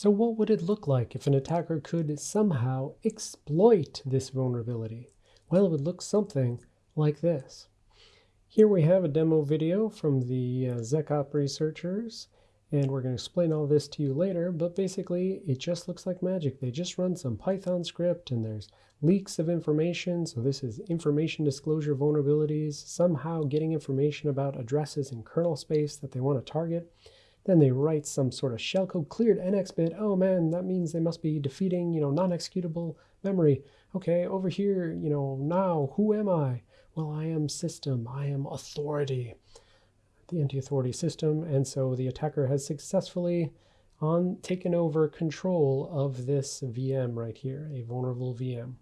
So what would it look like if an attacker could somehow exploit this vulnerability? Well, it would look something like this. Here we have a demo video from the uh, ZecOp researchers, and we're going to explain all this to you later, but basically it just looks like magic. They just run some Python script and there's leaks of information. So this is information disclosure vulnerabilities, somehow getting information about addresses in kernel space that they want to target. Then they write some sort of shellcode cleared NX bit. Oh man, that means they must be defeating, you know, non-executable memory. Okay, over here, you know, now who am I? Well, I am system. I am authority, the anti-authority system. And so the attacker has successfully on taken over control of this VM right here, a vulnerable VM.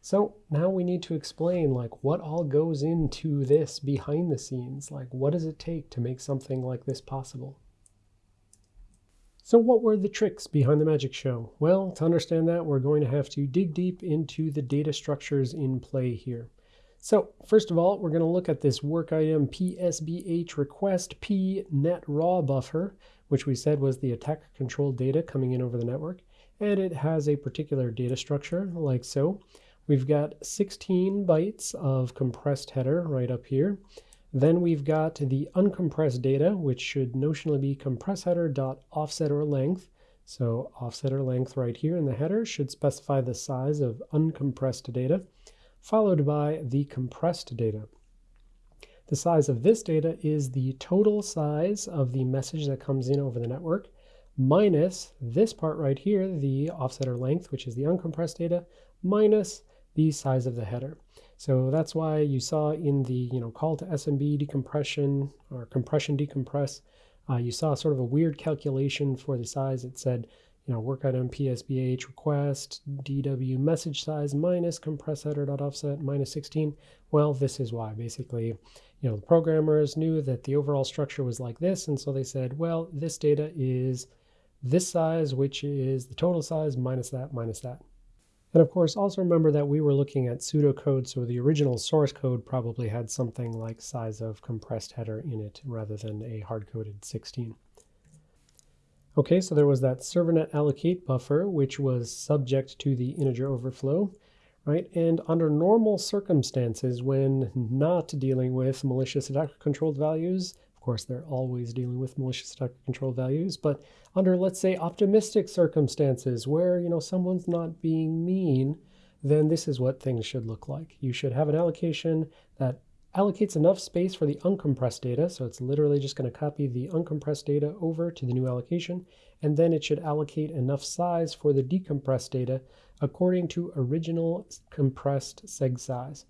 So now we need to explain like what all goes into this behind the scenes. Like what does it take to make something like this possible? So what were the tricks behind the magic show? Well, to understand that, we're going to have to dig deep into the data structures in play here. So first of all, we're going to look at this work item PSBH request p net raw buffer, which we said was the attack control data coming in over the network. And it has a particular data structure like so. We've got 16 bytes of compressed header right up here. Then we've got the uncompressed data, which should notionally be compress header dot offset or length. So offset or length right here in the header should specify the size of uncompressed data, followed by the compressed data. The size of this data is the total size of the message that comes in over the network, minus this part right here, the offset or length, which is the uncompressed data, minus the size of the header. So that's why you saw in the you know call to SMB decompression or compression decompress, uh, you saw sort of a weird calculation for the size. It said you know work item PSBH request DW message size minus compress header dot offset minus 16. Well, this is why basically you know the programmers knew that the overall structure was like this, and so they said, well, this data is this size, which is the total size minus that minus that. And of course, also remember that we were looking at pseudocode, so the original source code probably had something like size of compressed header in it rather than a hard-coded 16. Okay, so there was that servernet allocate buffer, which was subject to the integer overflow, right? And under normal circumstances, when not dealing with malicious attacker-controlled values, course, they're always dealing with malicious attacker control values, but under, let's say, optimistic circumstances where, you know, someone's not being mean, then this is what things should look like. You should have an allocation that allocates enough space for the uncompressed data. So it's literally just going to copy the uncompressed data over to the new allocation. And then it should allocate enough size for the decompressed data according to original compressed seg size.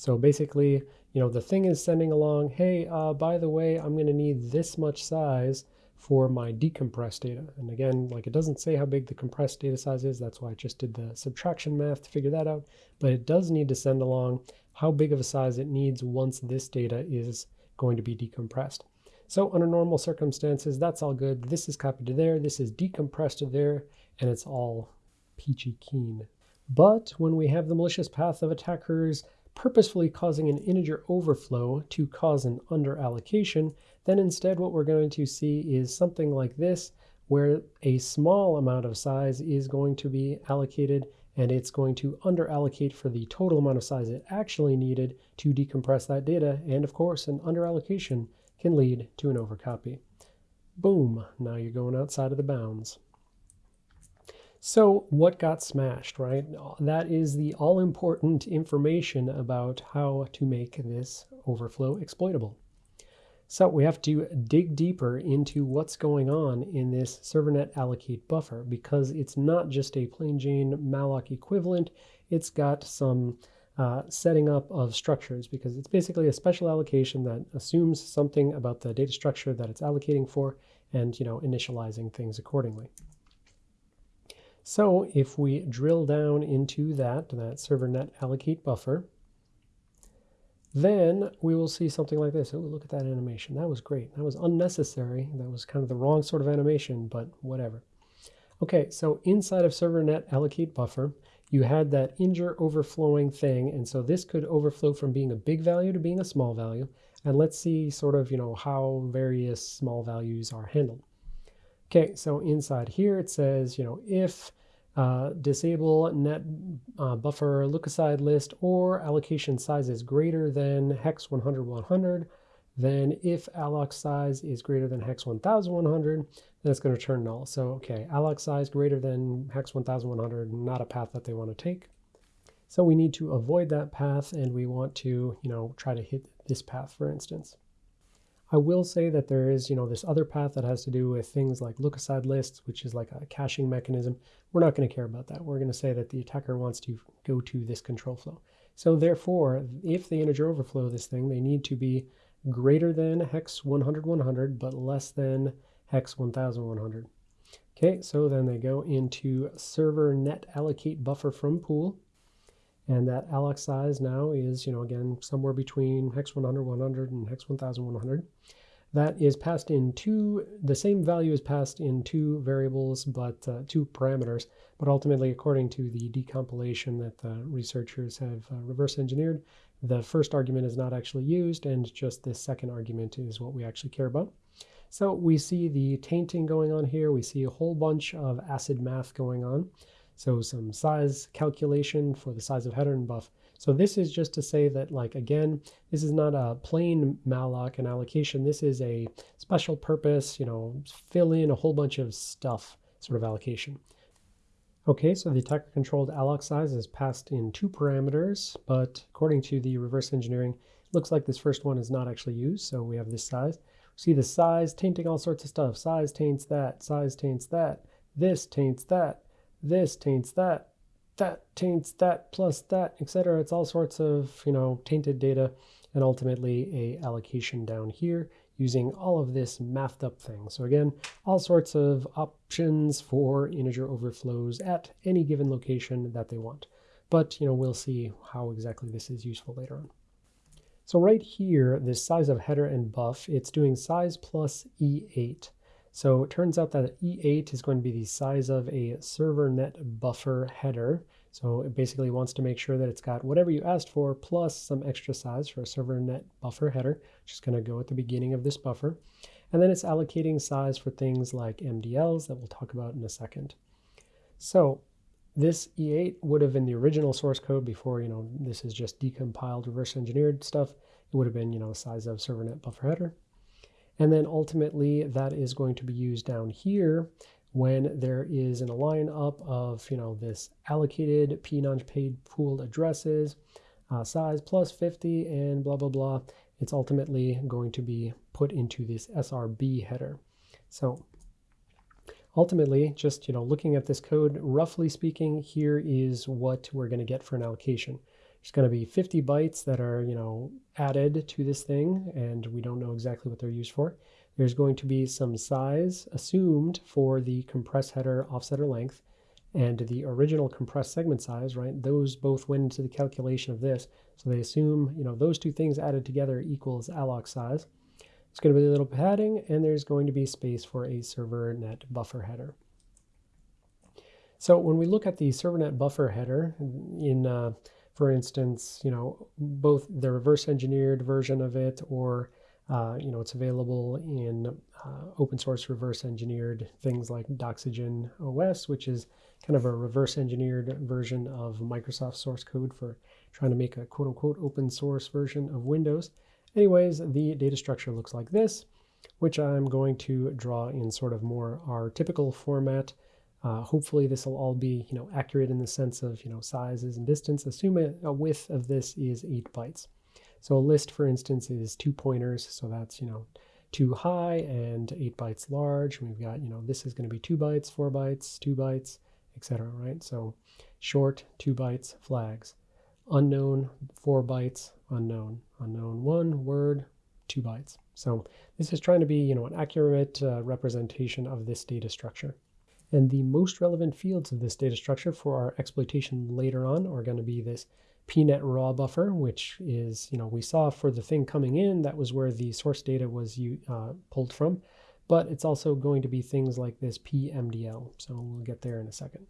So basically, you know, the thing is sending along, hey, uh, by the way, I'm going to need this much size for my decompressed data. And again, like it doesn't say how big the compressed data size is. That's why I just did the subtraction math to figure that out. But it does need to send along how big of a size it needs once this data is going to be decompressed. So under normal circumstances, that's all good. This is copied to there, this is decompressed to there, and it's all peachy keen. But when we have the malicious path of attackers purposefully causing an integer overflow to cause an underallocation, then instead what we're going to see is something like this, where a small amount of size is going to be allocated and it's going to underallocate for the total amount of size it actually needed to decompress that data. And of course, an underallocation can lead to an overcopy. Boom, now you're going outside of the bounds. So what got smashed, right? That is the all-important information about how to make this overflow exploitable. So we have to dig deeper into what's going on in this servernet allocate buffer because it's not just a plain Jane malloc equivalent, it's got some uh, setting up of structures because it's basically a special allocation that assumes something about the data structure that it's allocating for and you know initializing things accordingly. So if we drill down into that, that server net allocate buffer, then we will see something like this. Oh, look at that animation. That was great. That was unnecessary. That was kind of the wrong sort of animation, but whatever. Okay, so inside of server net allocate buffer, you had that injure overflowing thing. And so this could overflow from being a big value to being a small value. And let's see sort of, you know, how various small values are handled. Okay, so inside here it says, you know, if uh, disable net uh, buffer lookaside list or allocation size is greater than hex 100 100, then if alloc size is greater than hex 1100, then it's going to turn null. So, okay, alloc size greater than hex 1100, not a path that they want to take. So we need to avoid that path and we want to, you know, try to hit this path, for instance. I will say that there is, you know, this other path that has to do with things like lookaside lists, which is like a caching mechanism. We're not going to care about that. We're going to say that the attacker wants to go to this control flow. So therefore, if they integer overflow this thing, they need to be greater than hex 100 100, but less than hex 1100. Okay, so then they go into server net allocate buffer from pool. And that alloc size now is, you know, again, somewhere between hex 100, 100 and hex 1100. That is passed in two, the same value is passed in two variables, but uh, two parameters. But ultimately, according to the decompilation that the researchers have uh, reverse engineered, the first argument is not actually used, and just this second argument is what we actually care about. So we see the tainting going on here. We see a whole bunch of acid math going on. So some size calculation for the size of header and buff. So this is just to say that, like, again, this is not a plain malloc and allocation. This is a special purpose, you know, fill in a whole bunch of stuff sort of allocation. Okay, so the attacker controlled alloc size is passed in two parameters, but according to the reverse engineering, it looks like this first one is not actually used. So we have this size. See the size tainting all sorts of stuff. Size taints that, size taints that, this taints that this taints that, that taints that plus that, etc. It's all sorts of, you know, tainted data and ultimately a allocation down here using all of this mathed up thing. So again, all sorts of options for integer overflows at any given location that they want. But, you know, we'll see how exactly this is useful later on. So right here, this size of header and buff, it's doing size plus E8. So it turns out that E8 is going to be the size of a server net buffer header. So it basically wants to make sure that it's got whatever you asked for plus some extra size for a server net buffer header, which is going to go at the beginning of this buffer. And then it's allocating size for things like MDLs that we'll talk about in a second. So this E8 would have in the original source code before, you know, this is just decompiled, reverse engineered stuff. It would have been, you know, the size of server net buffer header. And then ultimately that is going to be used down here when there is an align up of, you know, this allocated P non-paid pooled addresses, uh, size plus 50 and blah, blah, blah. It's ultimately going to be put into this SRB header. So ultimately, just, you know, looking at this code, roughly speaking, here is what we're going to get for an allocation. There's going to be 50 bytes that are, you know, added to this thing, and we don't know exactly what they're used for. There's going to be some size assumed for the compress header offsetter length and the original compressed segment size, right? Those both went into the calculation of this. So they assume, you know, those two things added together equals alloc size. It's going to be a little padding, and there's going to be space for a server net buffer header. So when we look at the server net buffer header in uh, for instance, you know, both the reverse engineered version of it or, uh, you know, it's available in uh, open source reverse engineered things like Doxygen OS, which is kind of a reverse engineered version of Microsoft source code for trying to make a quote unquote open source version of Windows. Anyways, the data structure looks like this, which I'm going to draw in sort of more our typical format. Uh, hopefully this will all be you know accurate in the sense of you know sizes and distance. Assume a, width of this is 8 bytes. So a list, for instance, is two pointers. So that's you know two high and 8 bytes large. We've got you know this is going to be 2 bytes, 4 bytes, 2 bytes, etc. Right? So short, 2 bytes, flags. Unknown, 4 bytes, unknown. Unknown 1, word, 2 bytes. So this is trying to be you know an accurate uh, representation of this data structure. And the most relevant fields of this data structure for our exploitation later on are going to be this pnet raw buffer, which is, you know, we saw for the thing coming in, that was where the source data was uh, pulled from. But it's also going to be things like this pmdl. So we'll get there in a second.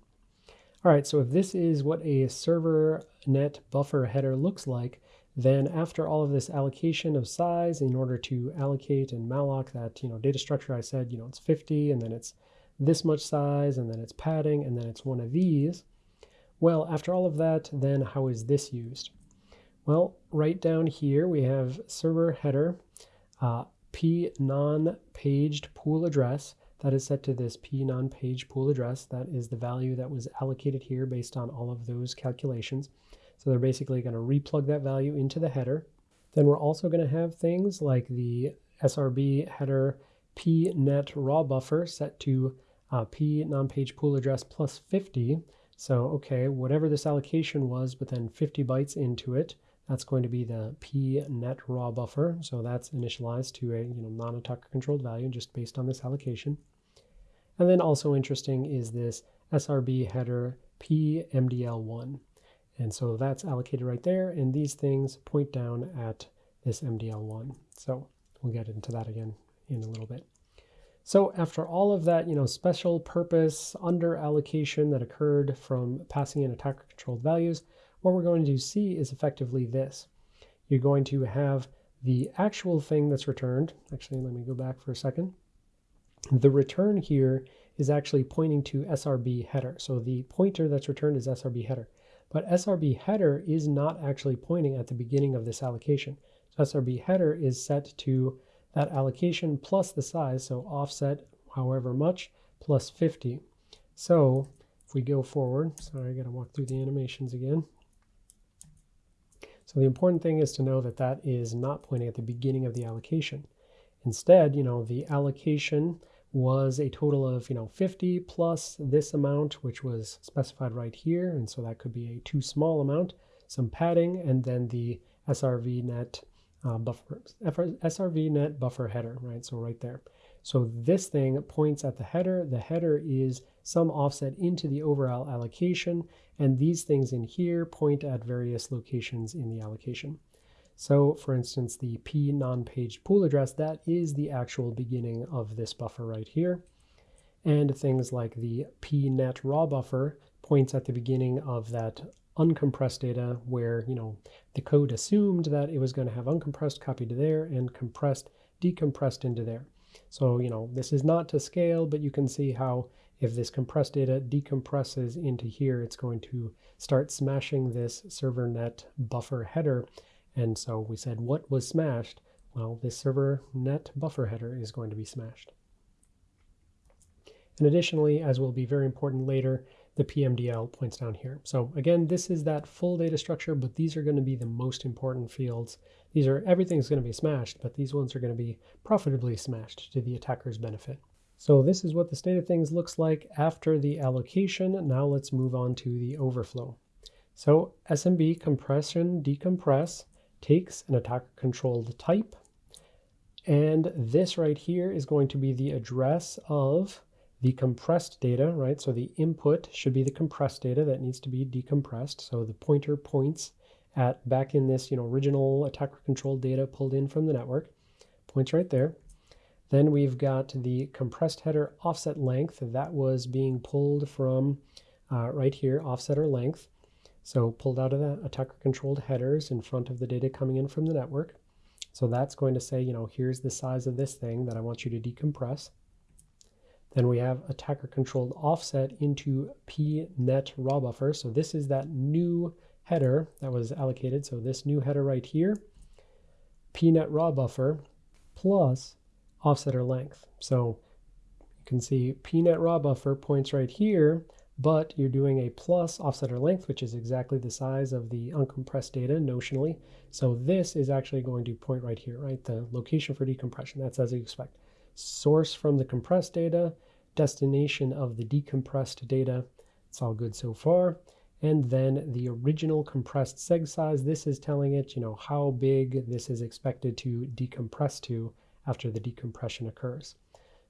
All right, so if this is what a server net buffer header looks like, then after all of this allocation of size in order to allocate and malloc that, you know, data structure, I said, you know, it's 50 and then it's this much size, and then it's padding, and then it's one of these. Well, after all of that, then how is this used? Well, right down here we have server header, uh, p non-paged pool address. That is set to this p non-page pool address. That is the value that was allocated here based on all of those calculations. So they're basically going to replug that value into the header. Then we're also going to have things like the SRB header p net raw buffer set to uh, p non-page pool address plus 50. So, okay, whatever this allocation was, but then 50 bytes into it, that's going to be the p net raw buffer. So that's initialized to a you know non-attacker controlled value just based on this allocation. And then also interesting is this SRB header PMDL1. And so that's allocated right there. And these things point down at this MDL1. So we'll get into that again in a little bit. So after all of that, you know, special purpose under allocation that occurred from passing in attacker controlled values, what we're going to see is effectively this. You're going to have the actual thing that's returned. Actually, let me go back for a second. The return here is actually pointing to SRB header. So the pointer that's returned is SRB header. But SRB header is not actually pointing at the beginning of this allocation. So SRB header is set to that allocation plus the size, so offset however much, plus 50. So if we go forward, sorry, I got to walk through the animations again. So the important thing is to know that that is not pointing at the beginning of the allocation. Instead, you know, the allocation was a total of, you know, 50 plus this amount, which was specified right here. And so that could be a too small amount, some padding, and then the SRV net uh, buffer, SRV net buffer header, right? So right there. So this thing points at the header. The header is some offset into the overall allocation, and these things in here point at various locations in the allocation. So for instance, the p non-page pool address, that is the actual beginning of this buffer right here. And things like the p net raw buffer points at the beginning of that uncompressed data where, you know, the code assumed that it was going to have uncompressed copied to there and compressed decompressed into there. So, you know, this is not to scale, but you can see how if this compressed data decompresses into here, it's going to start smashing this server net buffer header and so we said, what was smashed? Well, this server net buffer header is going to be smashed. And additionally, as will be very important later, the PMDL points down here. So again, this is that full data structure, but these are going to be the most important fields. These are, everything's going to be smashed, but these ones are going to be profitably smashed to the attacker's benefit. So this is what the state of things looks like after the allocation. Now let's move on to the overflow. So SMB compression decompress takes an attacker controlled type. And this right here is going to be the address of the compressed data, right? So the input should be the compressed data that needs to be decompressed. So the pointer points at back in this, you know, original attacker controlled data pulled in from the network, points right there. Then we've got the compressed header offset length that was being pulled from uh, right here, offset or length. So pulled out of the attacker controlled headers in front of the data coming in from the network. So that's going to say, you know, here's the size of this thing that I want you to decompress. Then we have attacker controlled offset into pnet raw buffer. So this is that new header that was allocated. So this new header right here, pnet raw buffer plus offsetter length. So you can see pnet raw buffer points right here but you're doing a plus offsetter length, which is exactly the size of the uncompressed data notionally. So this is actually going to point right here, right? The location for decompression, that's as you expect. Source from the compressed data, destination of the decompressed data. It's all good so far. And then the original compressed seg size, this is telling it, you know, how big this is expected to decompress to after the decompression occurs.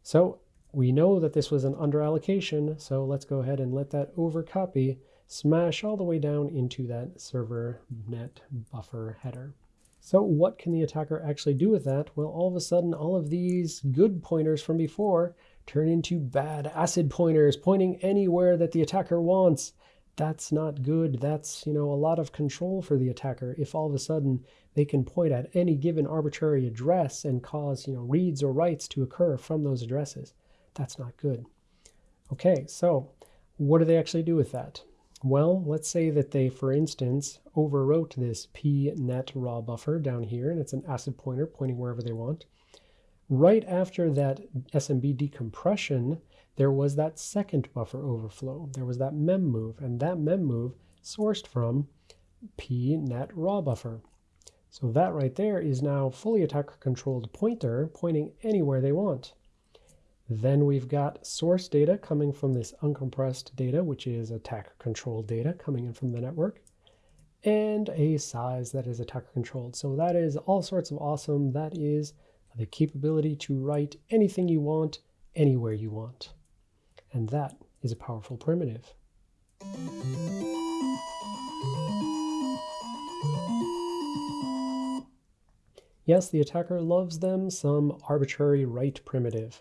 So we know that this was an under allocation, so let's go ahead and let that over copy smash all the way down into that server net buffer header. So what can the attacker actually do with that? Well, all of a sudden, all of these good pointers from before turn into bad acid pointers, pointing anywhere that the attacker wants. That's not good. That's, you know, a lot of control for the attacker if all of a sudden they can point at any given arbitrary address and cause, you know, reads or writes to occur from those addresses. That's not good. Okay, so what do they actually do with that? Well, let's say that they, for instance, overwrote this pnet raw buffer down here, and it's an ACID pointer pointing wherever they want. Right after that SMB decompression, there was that second buffer overflow. There was that mem move, and that mem move sourced from pnet raw buffer. So that right there is now fully attacker controlled pointer pointing anywhere they want. Then we've got source data coming from this uncompressed data, which is attacker controlled data coming in from the network, and a size that is attacker controlled. So that is all sorts of awesome. That is the capability to write anything you want, anywhere you want. And that is a powerful primitive. Yes, the attacker loves them some arbitrary write primitive.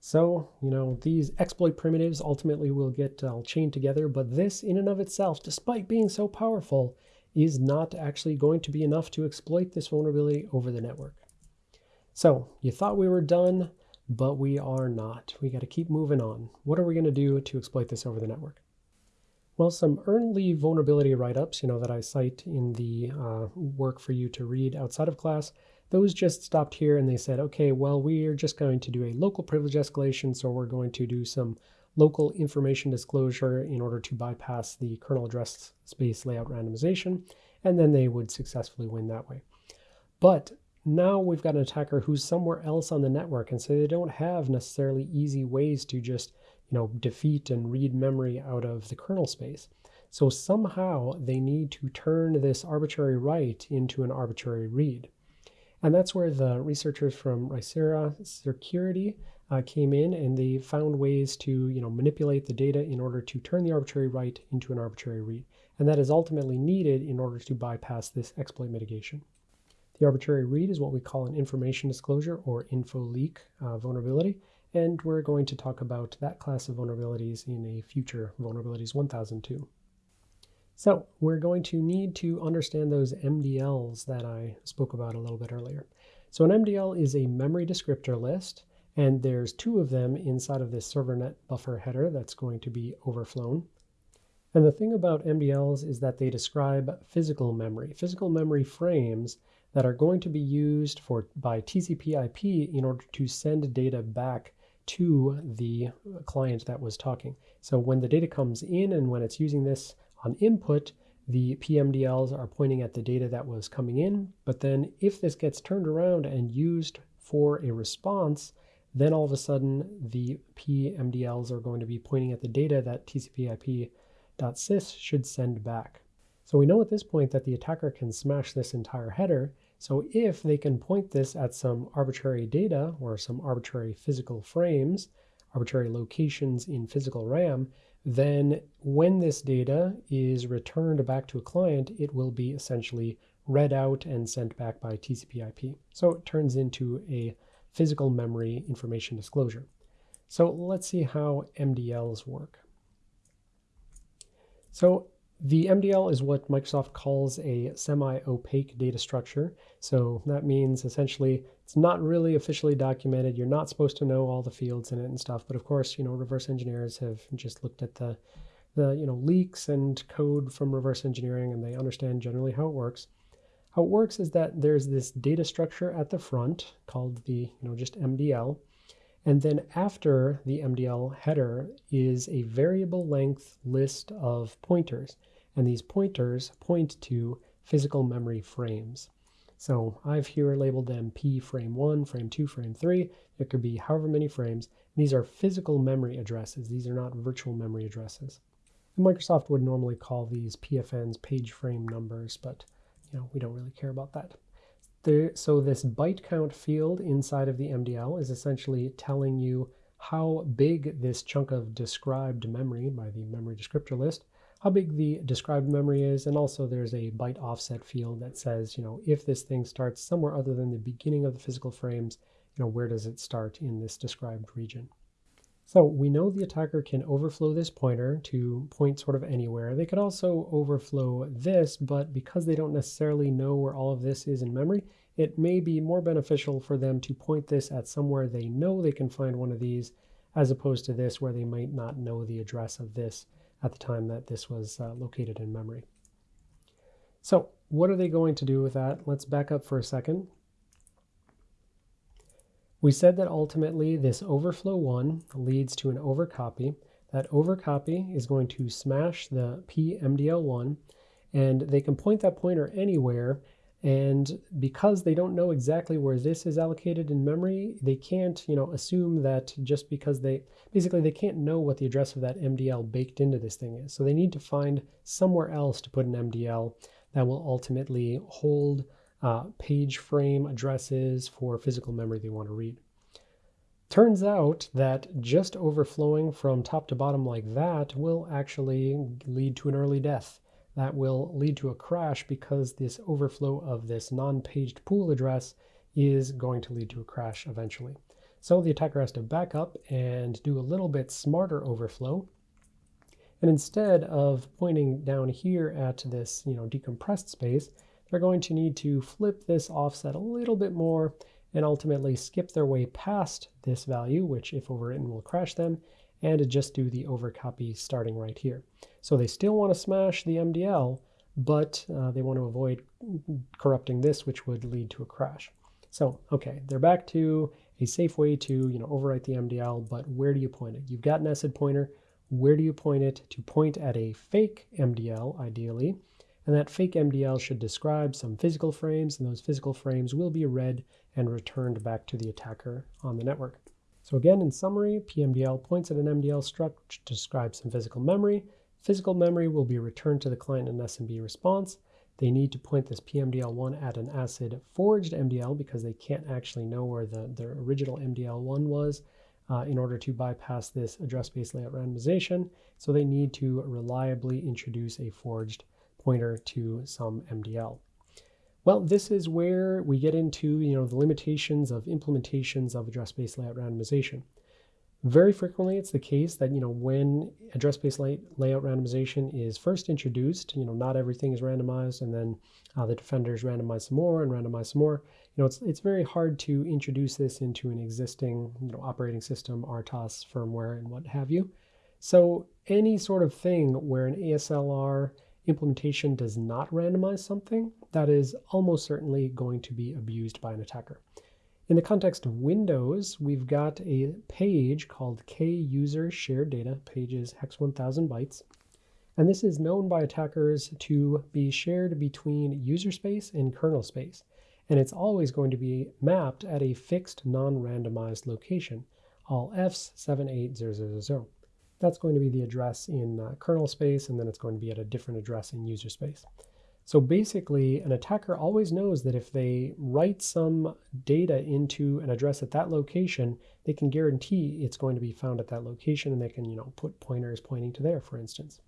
So, you know, these exploit primitives ultimately will get uh, chained together, but this in and of itself, despite being so powerful, is not actually going to be enough to exploit this vulnerability over the network. So, you thought we were done, but we are not. We got to keep moving on. What are we going to do to exploit this over the network? Well, some early vulnerability write-ups, you know, that I cite in the uh, work for you to read outside of class, those just stopped here and they said, okay, well, we are just going to do a local privilege escalation. So we're going to do some local information disclosure in order to bypass the kernel address space layout randomization. And then they would successfully win that way. But now we've got an attacker who's somewhere else on the network. And so they don't have necessarily easy ways to just, you know, defeat and read memory out of the kernel space. So somehow they need to turn this arbitrary write into an arbitrary read. And that's where the researchers from Ricera Security uh, came in and they found ways to you know, manipulate the data in order to turn the arbitrary write into an arbitrary read. And that is ultimately needed in order to bypass this exploit mitigation. The arbitrary read is what we call an information disclosure or info leak uh, vulnerability. And we're going to talk about that class of vulnerabilities in a future Vulnerabilities 1002. So we're going to need to understand those MDLs that I spoke about a little bit earlier. So an MDL is a memory descriptor list, and there's two of them inside of this server-net buffer header that's going to be overflown. And the thing about MDLs is that they describe physical memory, physical memory frames that are going to be used for by TCP IP in order to send data back to the client that was talking. So when the data comes in and when it's using this on input, the PMDLs are pointing at the data that was coming in, but then if this gets turned around and used for a response, then all of a sudden the PMDLs are going to be pointing at the data that TCP/IP.sys should send back. So we know at this point that the attacker can smash this entire header. So if they can point this at some arbitrary data or some arbitrary physical frames, arbitrary locations in physical RAM, then when this data is returned back to a client, it will be essentially read out and sent back by TCP IP. So it turns into a physical memory information disclosure. So let's see how MDLs work. So the MDL is what Microsoft calls a semi-opaque data structure. So that means essentially it's not really officially documented. You're not supposed to know all the fields in it and stuff. But of course, you know, reverse engineers have just looked at the, the you know, leaks and code from reverse engineering and they understand generally how it works. How it works is that there's this data structure at the front called the, you know, just MDL. And then after the MDL header is a variable length list of pointers. And these pointers point to physical memory frames. So I've here labeled them P frame 1, frame 2, frame 3. It could be however many frames. These are physical memory addresses. These are not virtual memory addresses. And Microsoft would normally call these PFNs page frame numbers, but you know we don't really care about that. There, so this byte count field inside of the MDL is essentially telling you how big this chunk of described memory by the memory descriptor list how big the described memory is, and also there's a byte offset field that says, you know, if this thing starts somewhere other than the beginning of the physical frames, you know, where does it start in this described region? So we know the attacker can overflow this pointer to point sort of anywhere. They could also overflow this, but because they don't necessarily know where all of this is in memory, it may be more beneficial for them to point this at somewhere they know they can find one of these as opposed to this where they might not know the address of this at the time that this was uh, located in memory. So what are they going to do with that? Let's back up for a second. We said that ultimately this overflow 1 leads to an overcopy. That overcopy is going to smash the PMDL1 and they can point that pointer anywhere and because they don't know exactly where this is allocated in memory, they can't, you know, assume that just because they, basically they can't know what the address of that MDL baked into this thing is. So they need to find somewhere else to put an MDL that will ultimately hold uh, page frame addresses for physical memory they want to read. Turns out that just overflowing from top to bottom like that will actually lead to an early death that will lead to a crash because this overflow of this non-paged pool address is going to lead to a crash eventually. So the attacker has to back up and do a little bit smarter overflow. And instead of pointing down here at this you know, decompressed space, they're going to need to flip this offset a little bit more and ultimately skip their way past this value, which if overwritten will crash them, and just do the overcopy starting right here. So they still want to smash the MDL, but uh, they want to avoid corrupting this, which would lead to a crash. So, okay, they're back to a safe way to you know overwrite the MDL, but where do you point it? You've got an SID pointer. Where do you point it? To point at a fake MDL, ideally. And that fake MDL should describe some physical frames, and those physical frames will be read and returned back to the attacker on the network. So again, in summary, PMDL points at an MDL struct to describe some physical memory. Physical memory will be returned to the client in SMB response. They need to point this PMDL1 at an ACID forged MDL because they can't actually know where the, their original MDL1 was uh, in order to bypass this address-based layout randomization. So they need to reliably introduce a forged pointer to some MDL. Well, this is where we get into you know the limitations of implementations of address-based layout randomization. Very frequently, it's the case that you know when address-based layout randomization is first introduced, you know not everything is randomized, and then uh, the defenders randomize some more and randomize some more. You know it's it's very hard to introduce this into an existing you know operating system, RTOS, firmware, and what have you. So any sort of thing where an ASLR implementation does not randomize something, that is almost certainly going to be abused by an attacker. In the context of Windows, we've got a page called kuser shared data, pages hex 1000 bytes. And this is known by attackers to be shared between user space and kernel space. And it's always going to be mapped at a fixed non-randomized location, all Fs 78000. That's going to be the address in uh, kernel space, and then it's going to be at a different address in user space. So basically, an attacker always knows that if they write some data into an address at that location, they can guarantee it's going to be found at that location, and they can, you know, put pointers pointing to there, for instance.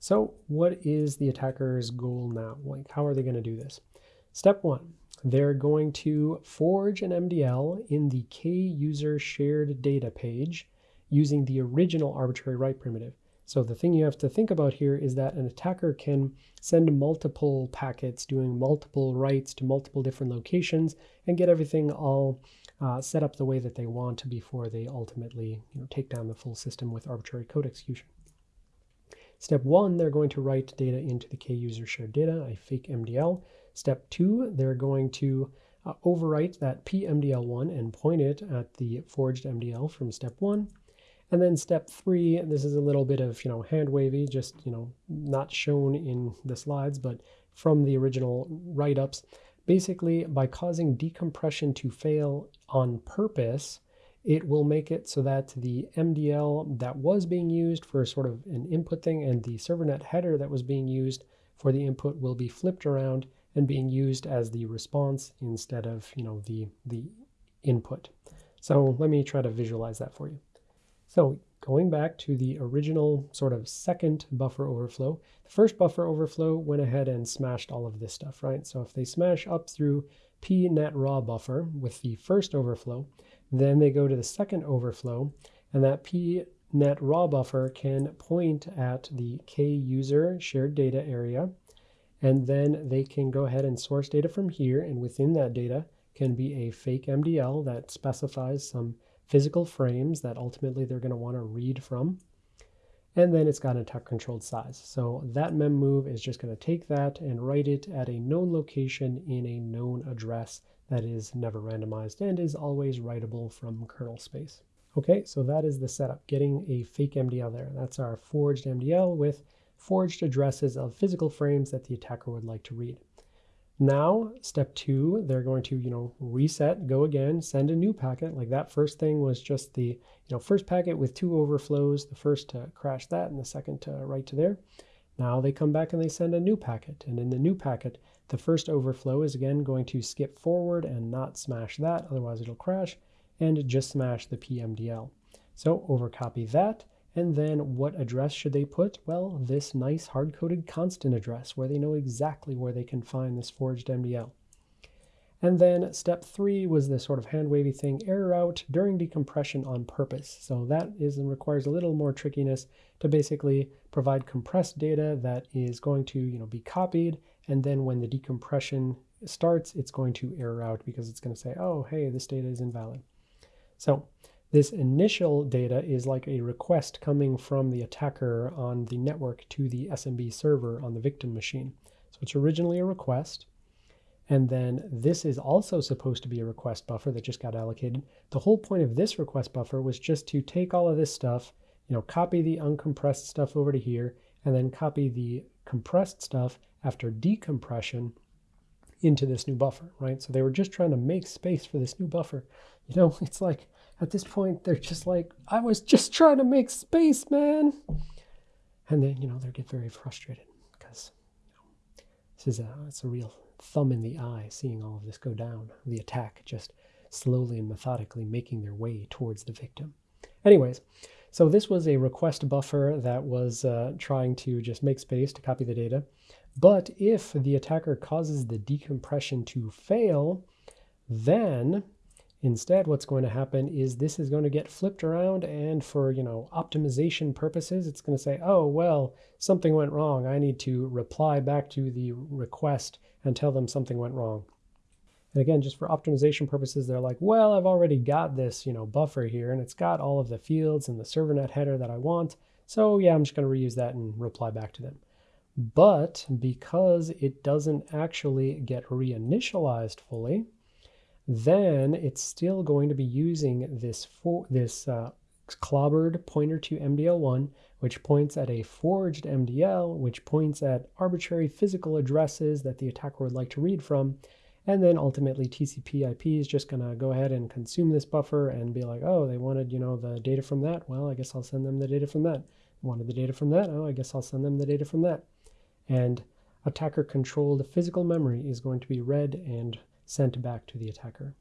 So what is the attacker's goal now? Like, how are they going to do this? Step one, they're going to forge an MDL in the K user shared data page using the original arbitrary write primitive. So the thing you have to think about here is that an attacker can send multiple packets doing multiple writes to multiple different locations and get everything all uh, set up the way that they want before they ultimately you know, take down the full system with arbitrary code execution. Step one, they're going to write data into the k-user shared data, a fake MDL. Step two, they're going to uh, overwrite that PMDL1 and point it at the forged MDL from step one. And then step three, this is a little bit of, you know, hand wavy, just, you know, not shown in the slides, but from the original write-ups. Basically, by causing decompression to fail on purpose, it will make it so that the MDL that was being used for sort of an input thing and the servernet header that was being used for the input will be flipped around and being used as the response instead of, you know, the, the input. So let me try to visualize that for you. So going back to the original sort of second buffer overflow, the first buffer overflow went ahead and smashed all of this stuff, right? So if they smash up through pnet raw buffer with the first overflow, then they go to the second overflow, and that pnet raw buffer can point at the kuser shared data area, and then they can go ahead and source data from here, and within that data can be a fake MDL that specifies some physical frames that ultimately they're going to want to read from. And then it's got a attack controlled size. So that mem move is just going to take that and write it at a known location in a known address that is never randomized and is always writable from kernel space. Okay, so that is the setup, getting a fake MDL there. That's our forged MDL with forged addresses of physical frames that the attacker would like to read. Now, step two, they're going to, you know, reset, go again, send a new packet. Like that first thing was just the, you know, first packet with two overflows, the first to crash that and the second to write to there. Now they come back and they send a new packet. And in the new packet, the first overflow is again going to skip forward and not smash that, otherwise it'll crash, and just smash the PMDL. So overcopy that, and then what address should they put? Well, this nice hard-coded constant address where they know exactly where they can find this forged MDL. And then step three was this sort of hand wavy thing, error out during decompression on purpose. So that is and requires a little more trickiness to basically provide compressed data that is going to you know, be copied. And then when the decompression starts, it's going to error out because it's going to say, oh, hey, this data is invalid. So this initial data is like a request coming from the attacker on the network to the SMB server on the victim machine. So it's originally a request. And then this is also supposed to be a request buffer that just got allocated. The whole point of this request buffer was just to take all of this stuff, you know, copy the uncompressed stuff over to here, and then copy the compressed stuff after decompression into this new buffer, right? So they were just trying to make space for this new buffer. You know, it's like at this point, they're just like, I was just trying to make space, man. And then, you know, they get very frustrated because you know, this is a, it's a real thumb in the eye seeing all of this go down. The attack just slowly and methodically making their way towards the victim. Anyways, so this was a request buffer that was uh, trying to just make space to copy the data. But if the attacker causes the decompression to fail, then Instead, what's going to happen is this is going to get flipped around and for, you know, optimization purposes, it's going to say, oh, well, something went wrong. I need to reply back to the request and tell them something went wrong. And again, just for optimization purposes, they're like, well, I've already got this, you know, buffer here and it's got all of the fields and the servernet header that I want. So yeah, I'm just going to reuse that and reply back to them. But because it doesn't actually get reinitialized fully, then it's still going to be using this for this uh, clobbered pointer to MDL1, which points at a forged MDL, which points at arbitrary physical addresses that the attacker would like to read from. And then ultimately TCP IP is just going to go ahead and consume this buffer and be like, oh, they wanted, you know, the data from that. Well, I guess I'll send them the data from that. Wanted the data from that. Oh, I guess I'll send them the data from that. And attacker controlled physical memory is going to be read and sent back to the attacker.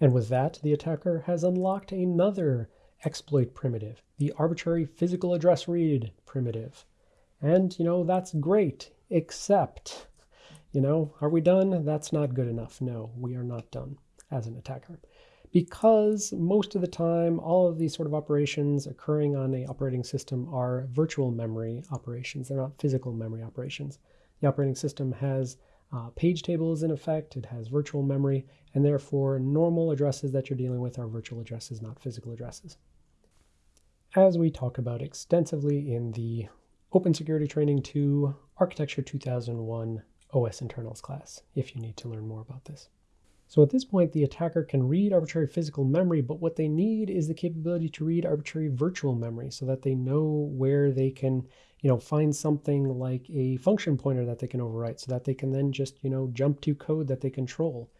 And with that, the attacker has unlocked another exploit primitive, the arbitrary physical address read primitive. And, you know, that's great, except, you know, are we done? That's not good enough. No, we are not done as an attacker because most of the time, all of these sort of operations occurring on a operating system are virtual memory operations. They're not physical memory operations. The operating system has uh, page tables in effect, it has virtual memory, and therefore normal addresses that you're dealing with are virtual addresses, not physical addresses. As we talk about extensively in the Open Security Training 2 Architecture 2001 OS Internals class, if you need to learn more about this. So at this point, the attacker can read arbitrary physical memory, but what they need is the capability to read arbitrary virtual memory so that they know where they can, you know, find something like a function pointer that they can overwrite so that they can then just, you know, jump to code that they control.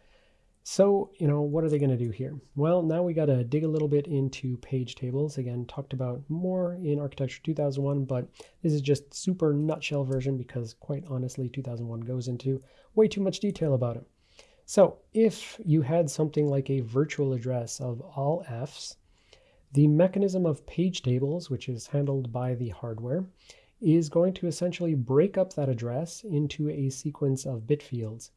So, you know, what are they going to do here? Well, now we got to dig a little bit into page tables. Again, talked about more in Architecture 2001, but this is just super nutshell version because quite honestly, 2001 goes into way too much detail about it. So if you had something like a virtual address of all f's, the mechanism of page tables, which is handled by the hardware, is going to essentially break up that address into a sequence of bit fields.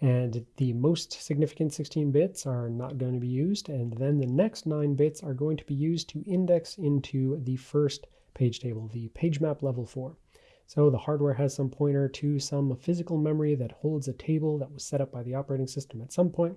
And the most significant 16 bits are not going to be used, and then the next 9 bits are going to be used to index into the first page table, the page map level 4. So the hardware has some pointer to some physical memory that holds a table that was set up by the operating system at some point.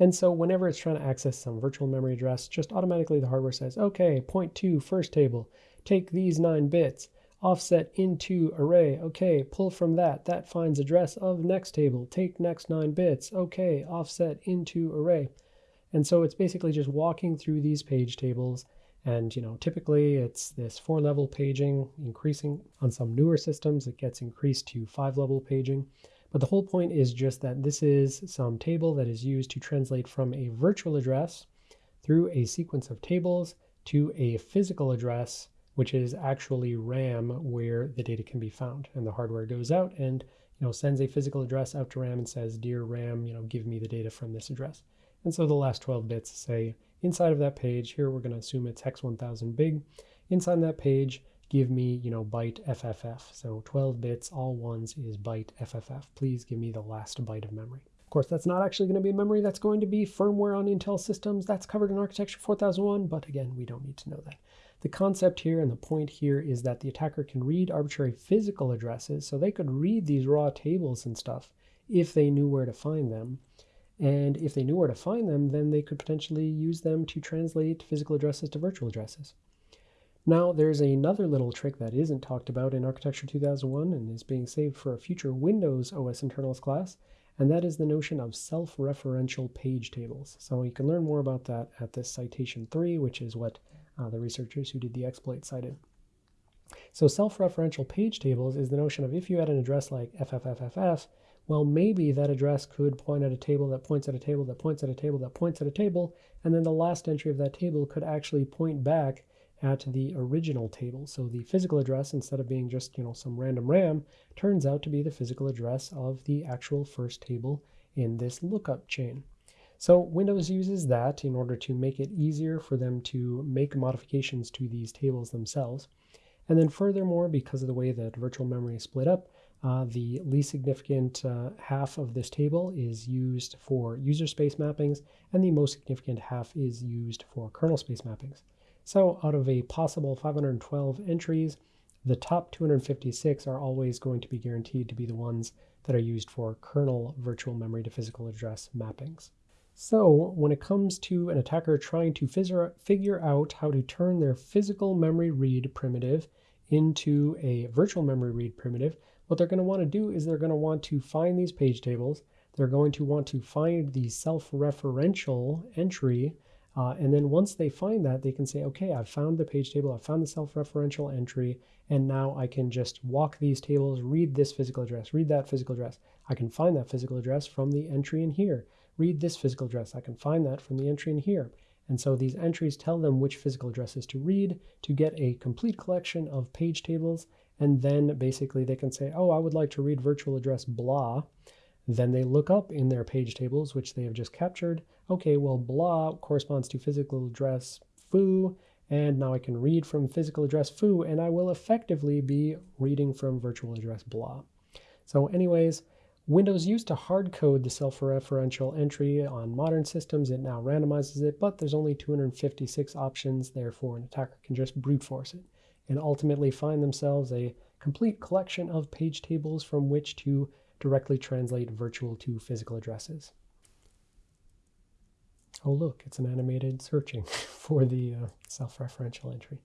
And so whenever it's trying to access some virtual memory address, just automatically the hardware says, okay, point to first table, take these nine bits, offset into array, okay, pull from that, that finds address of next table, take next nine bits, okay, offset into array. And so it's basically just walking through these page tables and you know, typically it's this four level paging increasing on some newer systems, it gets increased to five level paging. But the whole point is just that this is some table that is used to translate from a virtual address through a sequence of tables to a physical address, which is actually RAM where the data can be found. And the hardware goes out and you know sends a physical address out to RAM and says, dear RAM, you know, give me the data from this address. And so the last 12 bits say inside of that page, here we're going to assume it's hex 1000 big. Inside that page, give me, you know, byte FFF. So 12 bits, all ones is byte FFF. Please give me the last byte of memory. Of course, that's not actually going to be a memory. That's going to be firmware on Intel systems. That's covered in Architecture 4001, but again, we don't need to know that. The concept here and the point here is that the attacker can read arbitrary physical addresses, so they could read these raw tables and stuff if they knew where to find them. And if they knew where to find them, then they could potentially use them to translate physical addresses to virtual addresses. Now, there's another little trick that isn't talked about in Architecture 2001 and is being saved for a future Windows OS internals class, and that is the notion of self-referential page tables. So you can learn more about that at this citation 3, which is what uh, the researchers who did the exploit cited. So self-referential page tables is the notion of if you had an address like FFFFF, well, maybe that address could point at a table that points at a table that points at a table that points at a table, and then the last entry of that table could actually point back at the original table. So the physical address, instead of being just you know some random RAM, turns out to be the physical address of the actual first table in this lookup chain. So Windows uses that in order to make it easier for them to make modifications to these tables themselves. And then furthermore, because of the way that virtual memory is split up, uh, the least significant uh, half of this table is used for user space mappings, and the most significant half is used for kernel space mappings. So out of a possible 512 entries, the top 256 are always going to be guaranteed to be the ones that are used for kernel virtual memory to physical address mappings. So when it comes to an attacker trying to figure out how to turn their physical memory read primitive into a virtual memory read primitive, what they're going to want to do is they're going to want to find these page tables. They're going to want to find the self-referential entry uh, and then once they find that, they can say, okay, I've found the page table, I've found the self-referential entry, and now I can just walk these tables, read this physical address, read that physical address. I can find that physical address from the entry in here. Read this physical address. I can find that from the entry in here. And so these entries tell them which physical addresses to read to get a complete collection of page tables. And then basically they can say, oh, I would like to read virtual address blah. Then they look up in their page tables, which they have just captured. Okay, well, blah corresponds to physical address foo, and now I can read from physical address foo, and I will effectively be reading from virtual address blah. So anyways, Windows used to hard code the self-referential entry on modern systems. It now randomizes it, but there's only 256 options. Therefore, an attacker can just brute force it and ultimately find themselves a complete collection of page tables from which to directly translate virtual to physical addresses. Oh look, it's an animated searching for the uh, self-referential entry.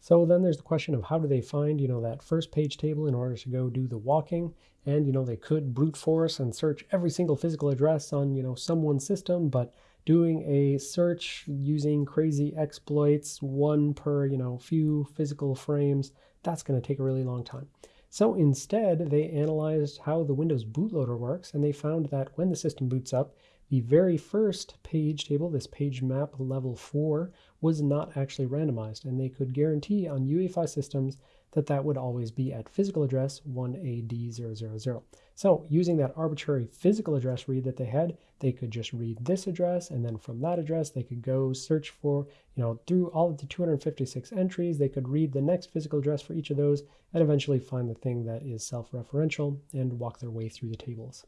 So then there's the question of how do they find, you know, that first page table in order to go do the walking. And, you know, they could brute force and search every single physical address on, you know, someone's system, but doing a search using crazy exploits, one per, you know, few physical frames, that's going to take a really long time. So instead, they analyzed how the Windows bootloader works, and they found that when the system boots up, the very first page table, this page map level 4, was not actually randomized, and they could guarantee on UEFI systems that that would always be at physical address 1AD000. So using that arbitrary physical address read that they had, they could just read this address, and then from that address, they could go search for, you know, through all of the 256 entries, they could read the next physical address for each of those, and eventually find the thing that is self-referential and walk their way through the tables.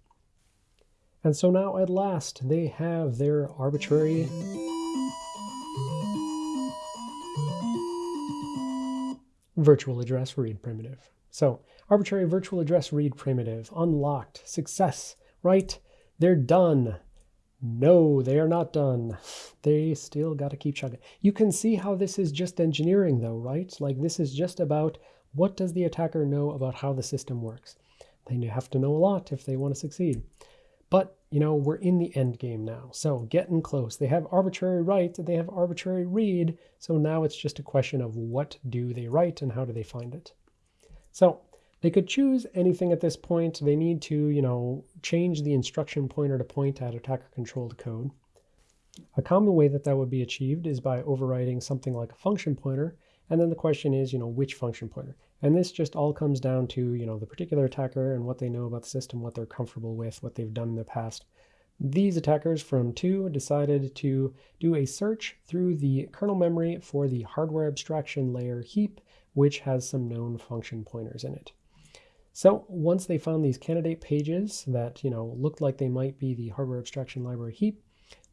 And so now at last, they have their arbitrary virtual address read primitive. So arbitrary virtual address read primitive, unlocked, success, right? They're done. No, they are not done. They still got to keep chugging. You can see how this is just engineering though, right? Like this is just about what does the attacker know about how the system works. They have to know a lot if they want to succeed. You know, we're in the end game now. So getting close. They have arbitrary write, they have arbitrary read. So now it's just a question of what do they write and how do they find it. So they could choose anything at this point. They need to, you know, change the instruction pointer to point at attacker-controlled code. A common way that that would be achieved is by overriding something like a function pointer. And then the question is, you know, which function pointer? And this just all comes down to, you know, the particular attacker and what they know about the system, what they're comfortable with, what they've done in the past. These attackers from 2 decided to do a search through the kernel memory for the hardware abstraction layer heap, which has some known function pointers in it. So once they found these candidate pages that, you know, looked like they might be the hardware abstraction library heap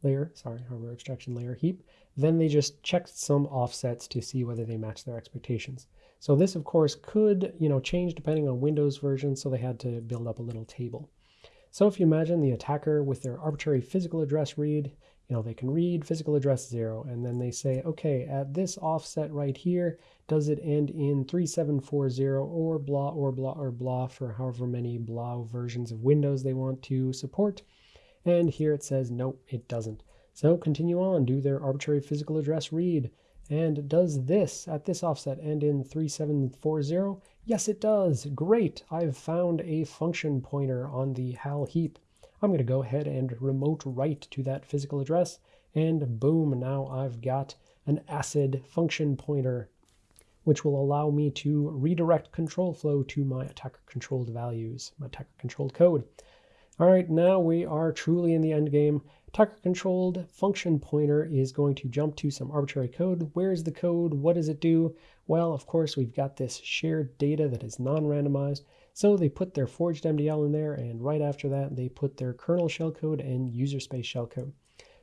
layer, sorry, hardware abstraction layer heap, then they just checked some offsets to see whether they match their expectations. So this, of course, could, you know, change depending on Windows version, so they had to build up a little table. So if you imagine the attacker with their arbitrary physical address read, you know, they can read physical address zero, and then they say, okay, at this offset right here, does it end in 3740 or blah or blah or blah for however many blah versions of Windows they want to support? And here it says, nope, it doesn't. So continue on, do their arbitrary physical address read. And does this at this offset end in 3740? Yes, it does. Great. I've found a function pointer on the HAL heap. I'm going to go ahead and remote write to that physical address, and boom, now I've got an ACID function pointer, which will allow me to redirect control flow to my attacker-controlled values, my attacker-controlled code. All right, now we are truly in the end game. Attacker-controlled function pointer is going to jump to some arbitrary code. Where is the code? What does it do? Well, of course, we've got this shared data that is non-randomized. So they put their forged MDL in there, and right after that, they put their kernel shellcode and user space shellcode.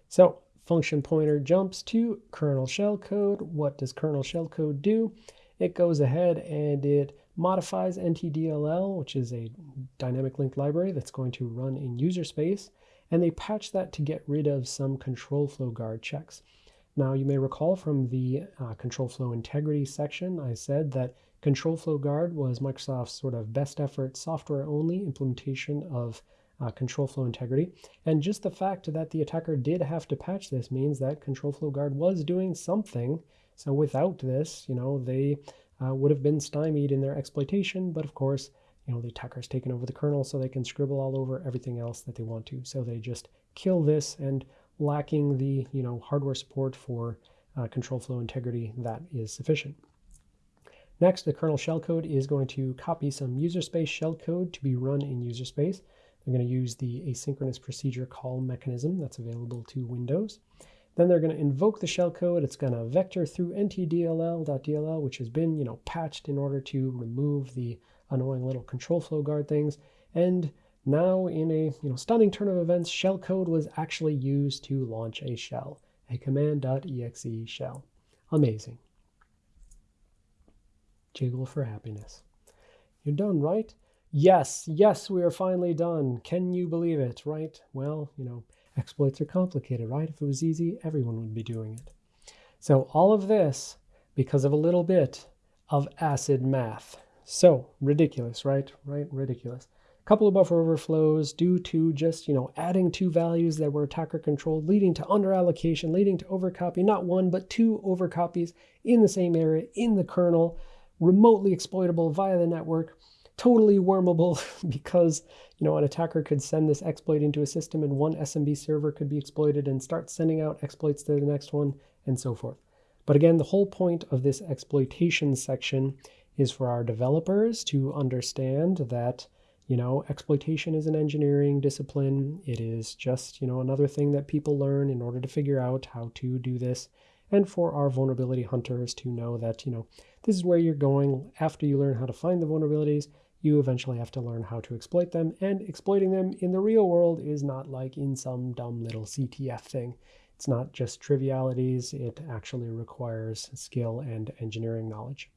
So function pointer jumps to kernel shellcode. What does kernel shellcode do? It goes ahead and it modifies NTDLL, which is a dynamic linked library that's going to run in user space, and they patched that to get rid of some control flow guard checks. Now, you may recall from the uh, control flow integrity section, I said that Control Flow Guard was Microsoft's sort of best effort software only implementation of uh, control flow integrity. And just the fact that the attacker did have to patch this means that control flow guard was doing something. So without this, you know, they uh, would have been stymied in their exploitation. But of course, you know, the attacker's taken over the kernel so they can scribble all over everything else that they want to. So they just kill this and lacking the, you know, hardware support for uh, control flow integrity that is sufficient. Next, the kernel shellcode is going to copy some user space shellcode to be run in user space. They're going to use the asynchronous procedure call mechanism that's available to Windows. Then they're going to invoke the shellcode. It's going to vector through ntdll.dll, which has been, you know, patched in order to remove the annoying little control flow guard things. And now in a you know stunning turn of events, shellcode was actually used to launch a shell, a command.exe shell. Amazing. Jiggle for happiness. You're done, right? Yes, yes, we are finally done. Can you believe it, right? Well, you know, exploits are complicated, right? If it was easy, everyone would be doing it. So all of this because of a little bit of acid math. So ridiculous, right? Right? Ridiculous. A couple of buffer overflows due to just, you know, adding two values that were attacker controlled, leading to under allocation, leading to overcopy, not one, but two overcopies in the same area in the kernel remotely exploitable via the network, totally wormable because you know an attacker could send this exploit into a system and one SMB server could be exploited and start sending out exploits to the next one and so forth. But again, the whole point of this exploitation section is for our developers to understand that you know exploitation is an engineering discipline. It is just you know another thing that people learn in order to figure out how to do this and for our vulnerability hunters to know that, you know, this is where you're going. After you learn how to find the vulnerabilities, you eventually have to learn how to exploit them. And exploiting them in the real world is not like in some dumb little CTF thing. It's not just trivialities, it actually requires skill and engineering knowledge.